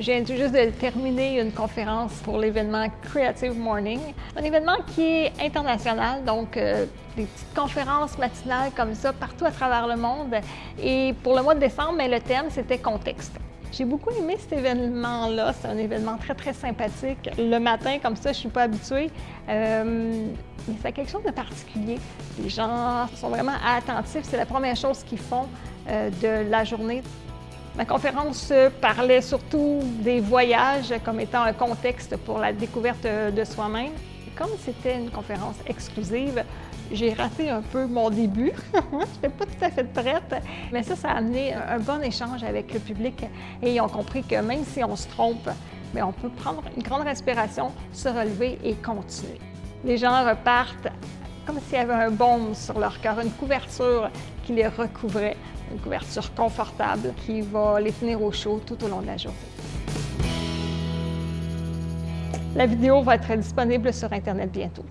Je viens juste de terminer une conférence pour l'événement Creative Morning, un événement qui est international, donc euh, des petites conférences matinales comme ça partout à travers le monde. Et pour le mois de décembre, mais le thème, c'était contexte. J'ai beaucoup aimé cet événement-là. C'est un événement très, très sympathique. Le matin, comme ça, je ne suis pas habituée. Euh, mais c'est quelque chose de particulier. Les gens sont vraiment attentifs. C'est la première chose qu'ils font euh, de la journée. Ma conférence parlait surtout des voyages comme étant un contexte pour la découverte de soi-même. Comme c'était une conférence exclusive, j'ai raté un peu mon début. je n'étais pas tout à fait prête, mais ça, ça a amené un bon échange avec le public et ils ont compris que même si on se trompe, mais on peut prendre une grande respiration, se relever et continuer. Les gens repartent comme s'il y avait un baume sur leur cœur, une couverture qui les recouvrait, une couverture confortable qui va les tenir au chaud tout au long de la journée. La vidéo va être disponible sur Internet bientôt.